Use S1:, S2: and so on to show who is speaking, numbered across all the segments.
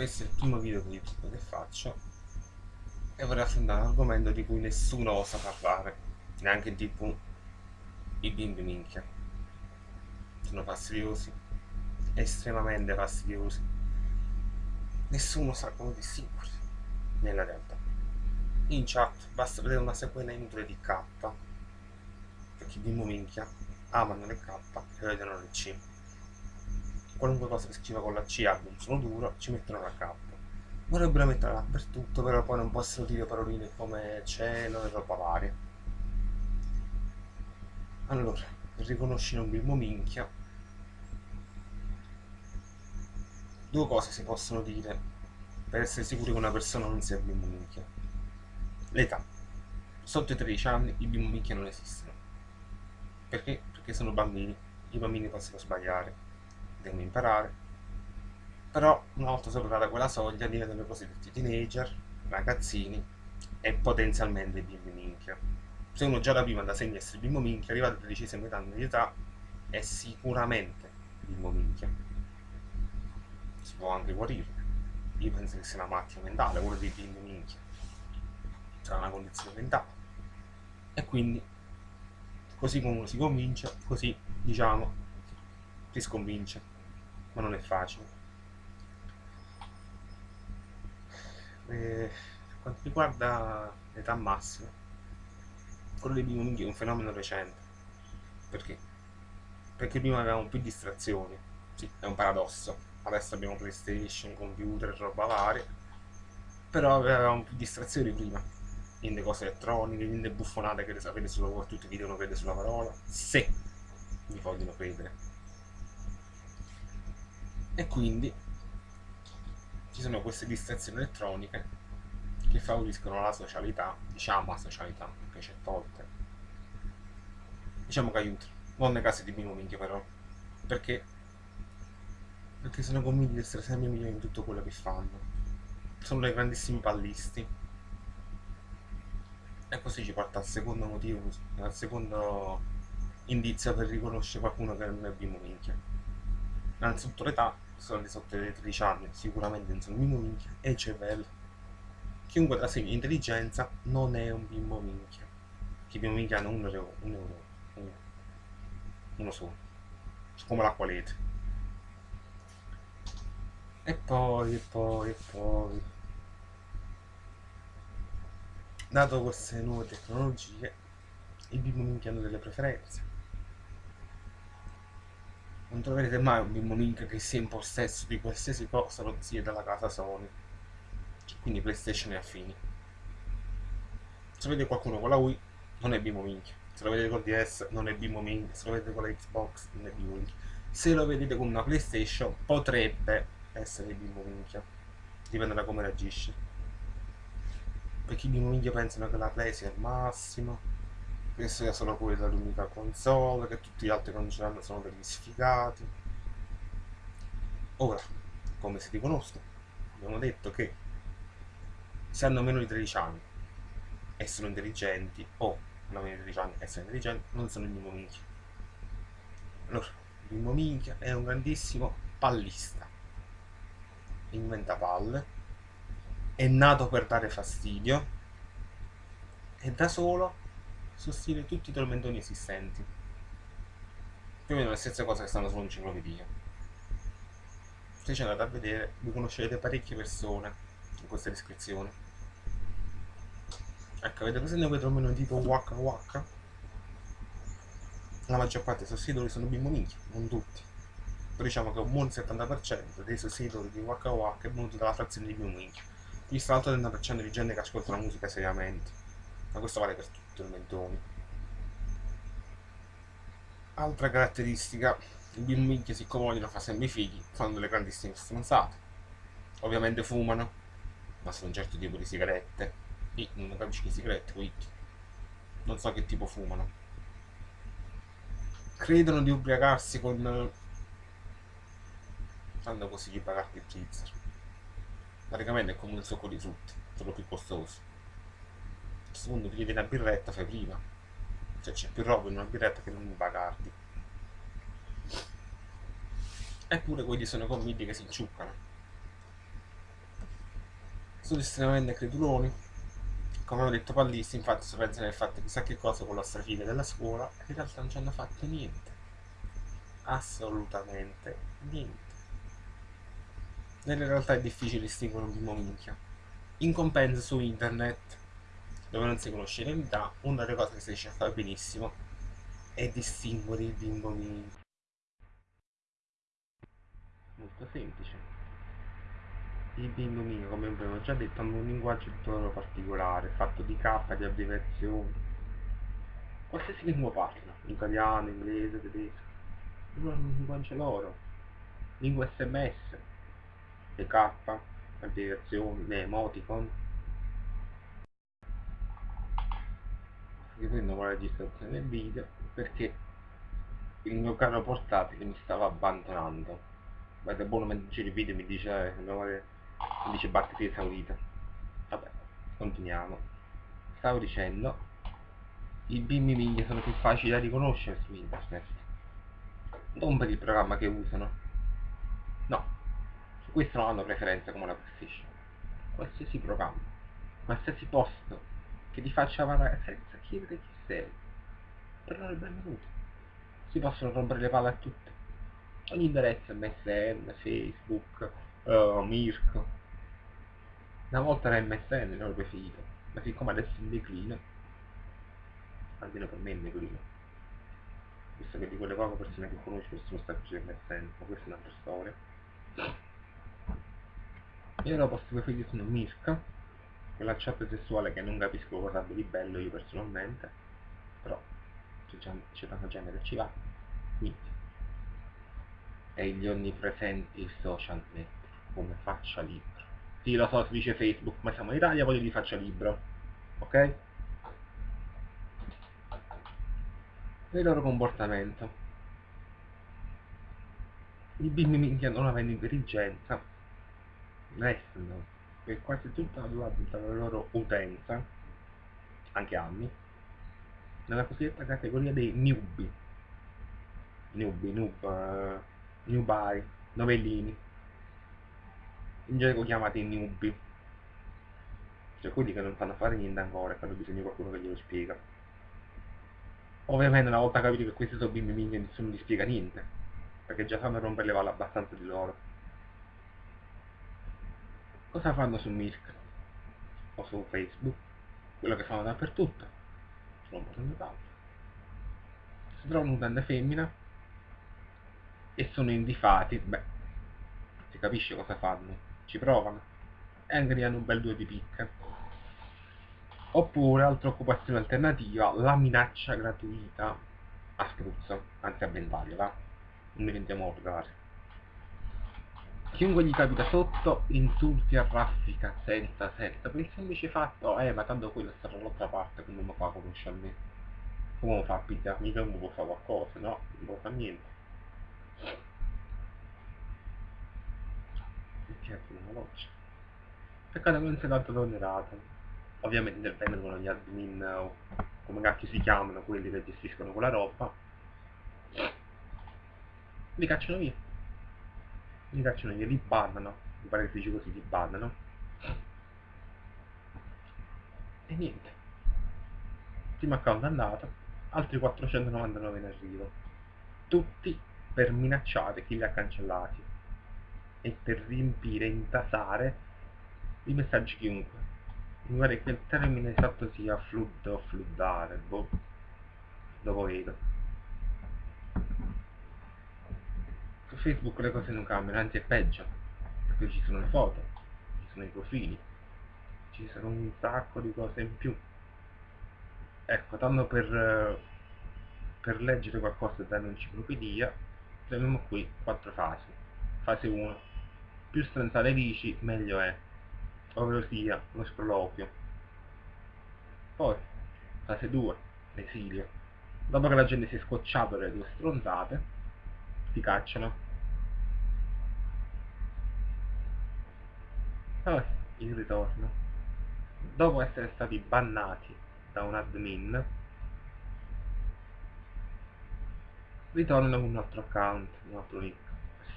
S1: questo è il primo video di YouTube che faccio e vorrei affrontare un argomento di cui nessuno osa parlare, neanche tv i bimbi minchia. Sono fastidiosi, estremamente fastidiosi. Nessuno sa come distinguerli nella realtà. In chat basta vedere una sequela inutile di K, perché i bimbi minchia amano le K e vedono le C qualunque cosa che scriva con la C un suono duro, ci mettono la K. Vorrebbero metterla dappertutto, però poi non possono dire paroline come cielo e roba varia. Allora, per riconoscere un bimbo minchia, due cose si possono dire per essere sicuri che una persona non sia bimbo minchia. L'età. Sotto i 13 anni i bimbo minchia non esistono. Perché? Perché sono bambini. I bambini possono sbagliare devono imparare. Però una volta superata quella soglia diventano i cosiddetti teenager, ragazzini e potenzialmente bimbi minchia. Se uno già da prima da segna essere bimbo minchia arrivato a 13 anni di età è sicuramente bimbo minchia. Si può anche guarire. Io penso che sia una malattia mentale quello dei bimbi minchia. Sarà una condizione mentale. E quindi così come uno si convince così diciamo ti sconvince, ma non è facile. E, per quanto riguarda l'età massima, quello dei bimbi è un fenomeno recente. Perché? Perché prima avevamo più distrazioni, sì, è un paradosso. Adesso abbiamo PlayStation, computer, roba varia, però avevamo più distrazioni prima. Niente cose elettroniche, niente buffonate che le sapete solo tutti vi devono credere sulla parola, se vi vogliono credere e quindi ci sono queste distrazioni elettroniche che favoriscono la socialità, diciamo la socialità, perché c'è volte, diciamo che aiutano, non nei casi di primo minchia però, perché, perché sono convinti di essere sempre migliori in tutto quello che fanno, sono dei grandissimi pallisti, e così ci porta al secondo motivo, al secondo indizio per riconoscere qualcuno che non è minchia. Innanzitutto l'età sono di sotto dei 13 anni, sicuramente non sono bimbo minchia, e il cervello. Chiunque trasegna intelligenza non è un bimbo minchia. Che i bimbo minchia hanno un euro, un euro, uno, uno solo. Come l'acqua lete. E poi, e poi, e poi... Dato queste nuove tecnologie, i bimbo minchia hanno delle preferenze non troverete mai un bimbo link che sia in possesso di qualsiasi cosa non sia dalla casa Sony. Quindi PlayStation e affini. Se vedete qualcuno con la Wii, non è bimbo minchia. Se lo vedete con DS, non è bimbo minchia. Se lo vedete con la Xbox, non è bimbo minchia. Se lo vedete con una PlayStation, potrebbe essere bimbo minchia. Dipende da come reagisce. Perché i bimbo minchia pensano che la Play sia il massimo che sia solo quella l'unica console, che tutti gli altri che non ce l'hanno sono degli sfigati. Ora, come si riconoscono? Abbiamo detto che se hanno meno di 13 anni e sono intelligenti, o hanno meno di 13 anni e sono intelligenti, non sono il bimbo minchia. Allora, bimbo minchia è un grandissimo pallista. Inventa palle, è nato per dare fastidio, e da solo sostiene tutti i tormentoni esistenti. Più o meno le stesse cose che stanno su un'enciclopedia. Se ci andate a vedere, vi conoscerete parecchie persone in questa descrizione. Ecco, avete presente quei tormentoni tipo Waka Waka? La maggior parte dei sostenitori sono bimbo minchia, non tutti. Però diciamo che un buon 70% dei sostenitori di Waka Waka è venuto dalla frazione di bimbo minchia. Visto l'altro 30% di gente che ascolta la musica seriamente. Ma questo vale per tutti tormentoni. Altra caratteristica, i bimbi siccome vogliono fare sempre i figli, fanno delle grandissime stronzate. Ovviamente fumano, ma sono un certo tipo di sigarette. E non capisci che sigarette, quindi non so che tipo fumano. Credono di ubriacarsi con... fanno così di pagarti il Pfizer. Praticamente è come un succo di frutti, solo più costoso questo punto ti chiedi una birretta, fai prima. Cioè c'è più roba in una birretta che non in Bacardi. Eppure quelli sono convinti che si inciuccano. sono estremamente creduloni. Come ho detto pallisti, infatti si pensano di fatto chissà che cosa con la strafine della scuola e in realtà non ci hanno fatto niente. Assolutamente niente. Nella realtà è difficile distinguere un bimbo minchia. In compenso su internet, dove non si conosce l'entità, una delle cose che si riesce a fare benissimo è distinguere il bimbo. Molto semplice il bimbo come abbiamo già detto, hanno un linguaggio tutto particolare, fatto di K, di abbreviazioni. Qualsiasi lingua parlino, italiano, inglese, tedesco, loro hanno un linguaggio loro. Lingua sms, le K, abbreviazioni, le emoticon. Riprendo la registrazione video perché il mio caro portatile mi stava abbandonando. Guarda, buono mentre giro il video mi dice, eh, mi dice batteria esaurita vabbè continuiamo. Stavo dicendo i bimbi miglia sono più facili da riconoscere su internet non per il programma che usano. No su questo non hanno preferenza come la PlayStation. Qualsiasi programma qualsiasi posto che ti faccia parlare senza chiedere chi sei. Per è benvenuto. Si possono rompere le palle a tutti. Ogni indirizzo MSN, Facebook, uh, Mirko. Una volta era MSN il loro preferito, ma siccome adesso è in declino, almeno per me è in declino, visto che di quelle poche persone che conosco sono state più MSN, ma questa è un'altra storia. Io ora posso preferire sono Mirka, quella chat sessuale che non capisco cosa di bello io personalmente, però c'è tanta gente che ci va, quindi e gli onnipresenti social network come faccia libera. Sì, lo so, si dice Facebook, ma siamo in Italia, voglio di faccia libro. Ok? il loro comportamento. I bimbi minchia non avendo intelligenza restano per quasi tutta la, tutta la loro utenza, anche anni, nella cosiddetta categoria dei newbie. Newbie, noob, uh, newbie, novellini. In gergo chiamati newbie. Cioè quelli che non sanno fare niente ancora e hanno bisogno di qualcuno che glielo spiega. Ovviamente una volta capito che questi sono bimbi migni nessuno gli spiega niente perché già sanno rompere le palle abbastanza di loro cosa fanno su Mirk? O su Facebook? Quello che fanno dappertutto. Sono un palle si trovano un'utente femmina e sono indifati. Beh si capisce cosa fanno. Ci provano. E anche hanno un bel due di picca oppure altra occupazione alternativa la minaccia gratuita. A spruzzo anzi a ventaglio va? Non diventiamo volgari chiunque gli capita sotto insulti a raffica senza senza per il semplice fatto eh ma tanto quello sta dall'altra parte come mi fa conosce a me. Come fa a pizza mica mi può fare qualcosa? No non può fare niente. Certo una voce peccato che non sia tanto tollerata ovviamente intervengono gli admin o come cacchio si chiamano quelli che gestiscono quella roba. Li cacciano via li cacciano via, li bannano mi pare che si dice così, li bannano e niente primo account andato altri 499 in arrivo tutti per minacciare chi li ha cancellati e per riempire, intasare i messaggi chiunque. Mi pare che il termine esatto sia flood o floodare, boh, dopo vedo. Su Facebook le cose non cambiano, anzi è peggio, perché ci sono le foto, ci sono i profili, ci sono un sacco di cose in più. Ecco, tanto per, per leggere qualcosa da un'enciclopedia, abbiamo qui quattro fasi. Fase 1 più stronzate dici meglio è ovvero sia lo sproloquio poi fase 2 l'esilio dopo che la gente si è scocciata le due stronzate ti cacciano poi il ritorno. Dopo essere stati bannati da un admin ritornano con un altro account un altro link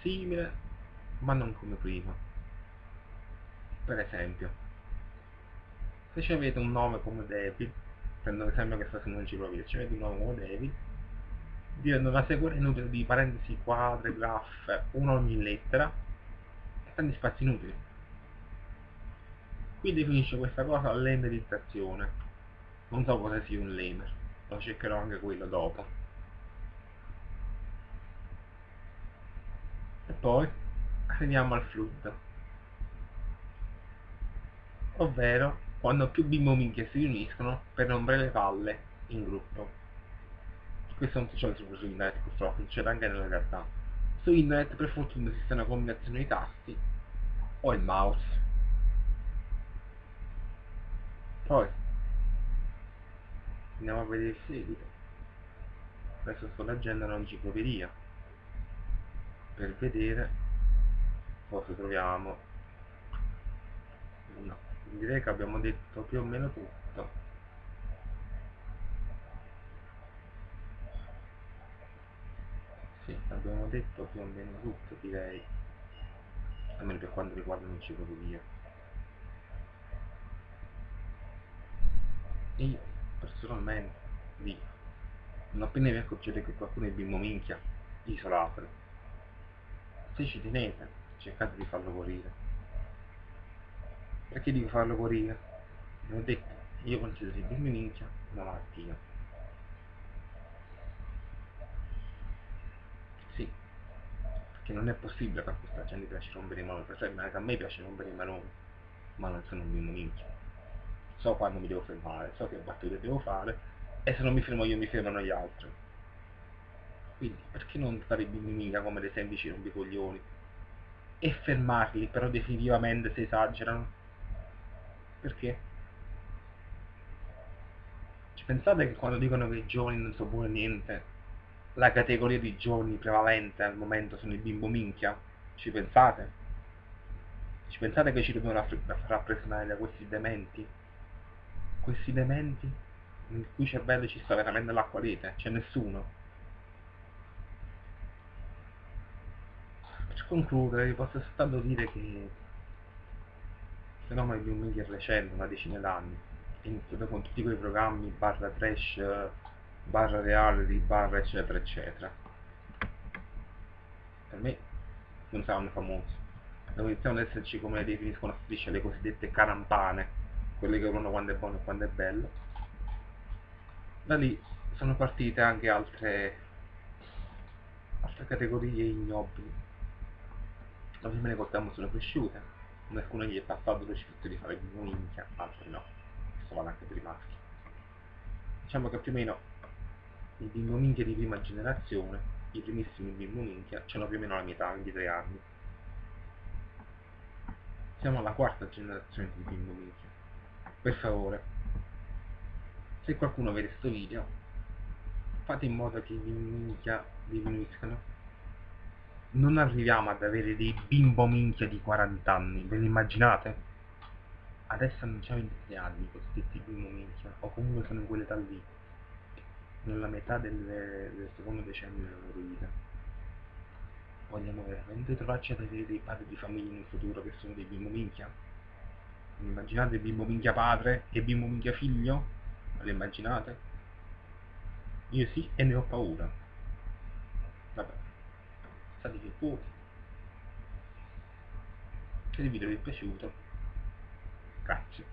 S1: simile ma non come prima. Per esempio se ci avete un nome come David prendo l'esempio che sta su un'enciclopedia ci avete un nome come David diventa una sequenza inutile di parentesi quadre, graffe, una ogni lettera e tanti spazi inutili qui definisce questa cosa l'emerizzazione. Non so cosa sia un lemer lo cercherò anche quello dopo. E poi arriviamo al flood ovvero quando più bimbo minchie si riuniscono per rompere le palle in gruppo. Questo non succede solo su internet purtroppo succede anche nella realtà. Su internet per fortuna esiste una combinazione di tasti o il mouse poi andiamo a vedere il seguito adesso sto leggendo un'enciclopedia per vedere cosa troviamo no, direi che abbiamo detto più o meno tutto. Sì, abbiamo detto più o meno tutto direi. Almeno per quanto riguarda l'enciclopedia io personalmente dico non appena vi accorgete che qualcuno è bimbo minchia isolatelo se ci tenete cercate di farlo morire. Perché dico farlo morire? vi ho detto io considero il bimbo minchia una malattia. Sì perché non è possibile che a questa gente piace rompere i esempio anche a me piace rompere i maroni ma non sono un bimbo minchia so quando mi devo fermare, so che battute devo fare e se non mi fermo io mi fermano gli altri. Quindi perché non fare bimbiminga come dei semplici rompicoglioni e fermarli però definitivamente se esagerano? Perché? Ci pensate che quando dicono che i giovani non sono buoni niente, la categoria di giovani prevalente al momento sono i bimbo minchia? Ci pensate? Ci pensate che ci dobbiamo rappresentare da questi dementi? Questi elementi nel cui cervello ci sta veramente l'acqua lite, c'è nessuno. Per concludere vi posso soltanto dire che il fenomeno di un media recente, una decina d'anni, iniziato con tutti quei programmi barra trash, barra reality, barra eccetera eccetera. Per me non saranno famosi. Devo iniziare ad esserci come definiscono strisce le cosiddette carampane quelle che uno quando è buono e quando è bello. Da lì sono partite anche altre altre categorie ignobili. Ovviamente le coltiamo sono cresciute alcune gli è passato lo sfizio di fare minchia altre no questo vale anche per i maschi. Diciamo che più o meno i bimbo minchia di prima generazione i primissimi bimbo minchia hanno più o meno la metà di tre anni. Siamo alla quarta generazione di bimbo minchia per favore se qualcuno vede questo video fate in modo che i minchia diminuiscano non arriviamo ad avere dei bimbo minchia di 40 anni ve lo immaginate? adesso non c'è 23 anni cosiddetti bimbo minchia o comunque sono in quell'età lì nella metà del, del secondo decennio della loro vita vogliamo veramente trovarci ad avere dei padri di famiglia nel futuro che sono dei bimbo minchia? Immaginate bimbo minchia padre e bimbo minchia figlio? lo immaginate? io sì e ne ho paura. Vabbè. State che fuori se il video vi è piaciuto grazie